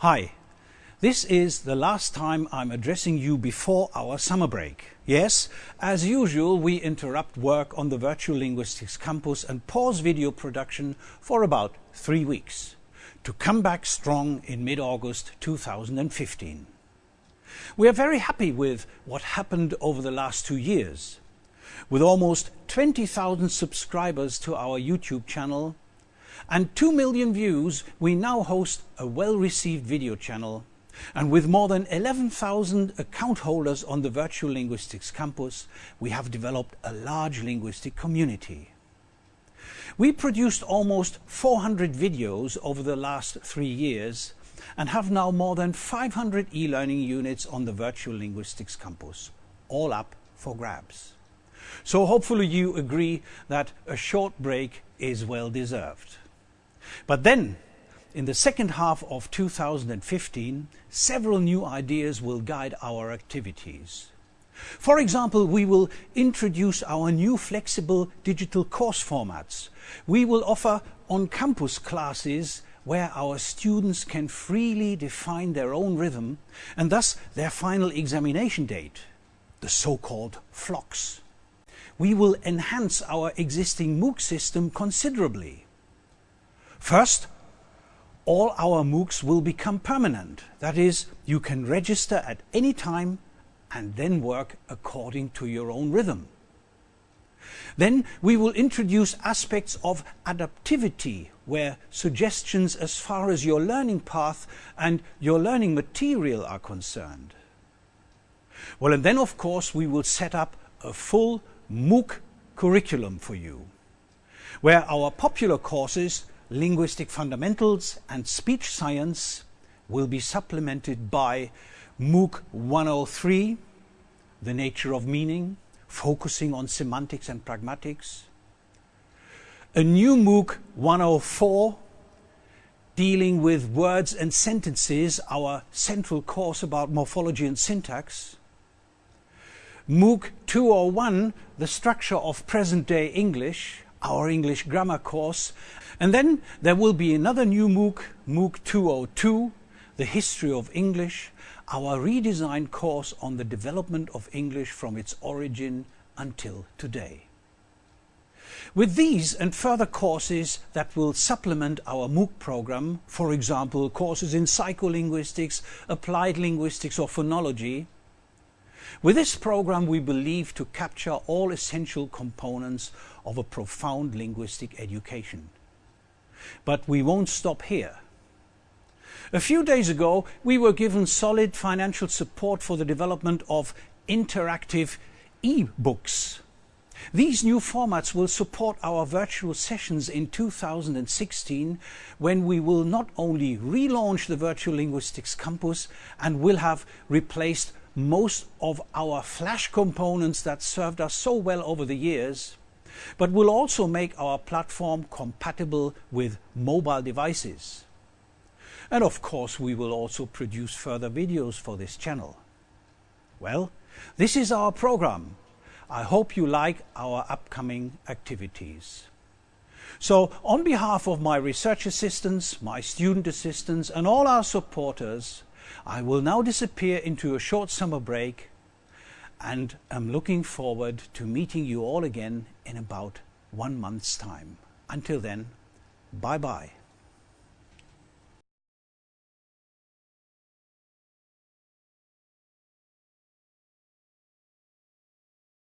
Hi, this is the last time I'm addressing you before our summer break. Yes, as usual, we interrupt work on the Virtual Linguistics Campus and pause video production for about three weeks to come back strong in mid-August 2015. We are very happy with what happened over the last two years. With almost 20,000 subscribers to our YouTube channel and 2 million views, we now host a well-received video channel and with more than 11,000 account holders on the Virtual Linguistics Campus, we have developed a large linguistic community. We produced almost 400 videos over the last three years and have now more than 500 e-learning units on the Virtual Linguistics Campus, all up for grabs. So hopefully you agree that a short break is well deserved. But then in the second half of 2015, several new ideas will guide our activities. For example, we will introduce our new flexible digital course formats. We will offer on-campus classes where our students can freely define their own rhythm and thus their final examination date, the so-called FLOCs. We will enhance our existing MOOC system considerably. First, all our MOOCs will become permanent. That is, you can register at any time and then work according to your own rhythm. Then we will introduce aspects of adaptivity where suggestions as far as your learning path and your learning material are concerned. Well, and then of course we will set up a full MOOC curriculum for you, where our popular courses linguistic fundamentals and speech science will be supplemented by MOOC 103, the nature of meaning, focusing on semantics and pragmatics. A new MOOC 104, dealing with words and sentences, our central course about morphology and syntax. MOOC 201, the structure of present-day English, our English grammar course, and then there will be another new MOOC, MOOC 202, the history of English, our redesigned course on the development of English from its origin until today. With these and further courses that will supplement our MOOC program, for example courses in psycholinguistics, applied linguistics or phonology, with this program we believe to capture all essential components of a profound linguistic education. But we won't stop here. A few days ago, we were given solid financial support for the development of interactive e-books. These new formats will support our virtual sessions in 2016 when we will not only relaunch the Virtual Linguistics Campus and will have replaced most of our flash components that served us so well over the years, but will also make our platform compatible with mobile devices. And of course we will also produce further videos for this channel. Well, this is our program. I hope you like our upcoming activities. So on behalf of my research assistants, my student assistants and all our supporters, I will now disappear into a short summer break and am looking forward to meeting you all again in about one month's time. Until then, bye bye.